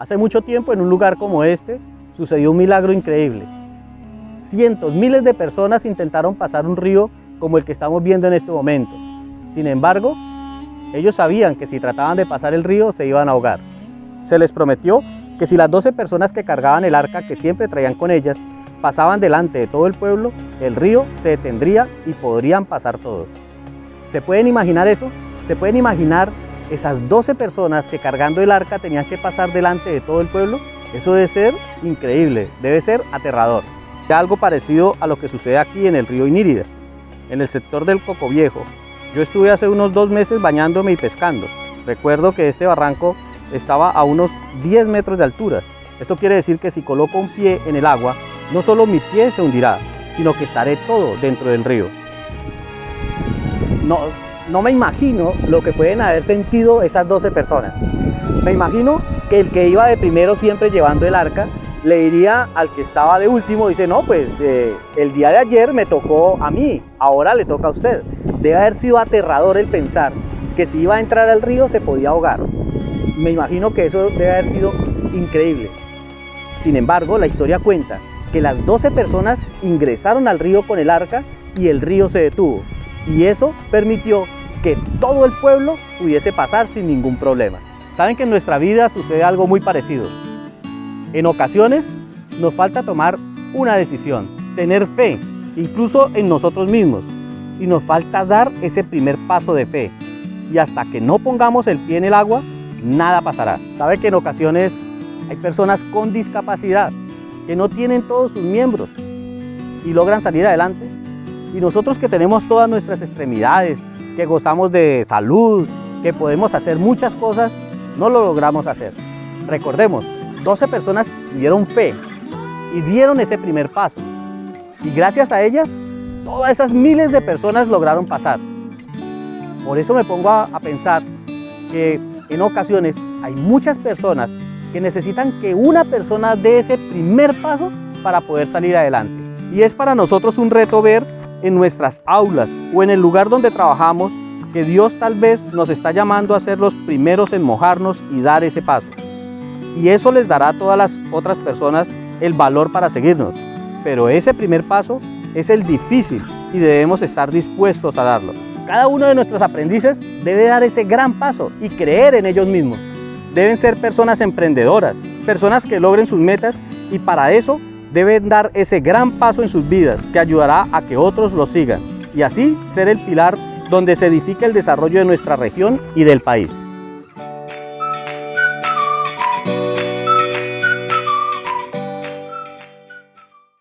Hace mucho tiempo en un lugar como este sucedió un milagro increíble. Cientos, miles de personas intentaron pasar un río como el que estamos viendo en este momento. Sin embargo, ellos sabían que si trataban de pasar el río se iban a ahogar. Se les prometió que si las 12 personas que cargaban el arca que siempre traían con ellas pasaban delante de todo el pueblo, el río se detendría y podrían pasar todos. ¿Se pueden imaginar eso? ¿Se pueden imaginar esas 12 personas que cargando el arca tenían que pasar delante de todo el pueblo? Eso debe ser increíble, debe ser aterrador. Algo parecido a lo que sucede aquí en el río Inírida, en el sector del Coco Viejo. Yo estuve hace unos dos meses bañándome y pescando. Recuerdo que este barranco estaba a unos 10 metros de altura. Esto quiere decir que si coloco un pie en el agua, no solo mi pie se hundirá, sino que estaré todo dentro del río. No, no me imagino lo que pueden haber sentido esas 12 personas. Me imagino que el que iba de primero siempre llevando el arca, le diría al que estaba de último, dice, no, pues eh, el día de ayer me tocó a mí, ahora le toca a usted. Debe haber sido aterrador el pensar que si iba a entrar al río se podía ahogar. Me imagino que eso debe haber sido increíble. Sin embargo, la historia cuenta que las 12 personas ingresaron al río con el arca y el río se detuvo. Y eso permitió que todo el pueblo pudiese pasar sin ningún problema. Saben que en nuestra vida sucede algo muy parecido. En ocasiones nos falta tomar una decisión, tener fe, incluso en nosotros mismos. Y nos falta dar ese primer paso de fe. Y hasta que no pongamos el pie en el agua, nada pasará. Sabe que en ocasiones hay personas con discapacidad que no tienen todos sus miembros y logran salir adelante. Y nosotros que tenemos todas nuestras extremidades, que gozamos de salud, que podemos hacer muchas cosas, no lo logramos hacer. Recordemos, 12 personas dieron fe y dieron ese primer paso. Y gracias a ellas, todas esas miles de personas lograron pasar. Por eso me pongo a, a pensar que en ocasiones hay muchas personas que necesitan que una persona dé ese primer paso para poder salir adelante. Y es para nosotros un reto ver en nuestras aulas o en el lugar donde trabajamos que Dios tal vez nos está llamando a ser los primeros en mojarnos y dar ese paso. Y eso les dará a todas las otras personas el valor para seguirnos. Pero ese primer paso es el difícil y debemos estar dispuestos a darlo. Cada uno de nuestros aprendices debe dar ese gran paso y creer en ellos mismos. Deben ser personas emprendedoras, personas que logren sus metas y para eso deben dar ese gran paso en sus vidas que ayudará a que otros lo sigan y así ser el pilar donde se edifique el desarrollo de nuestra región y del país.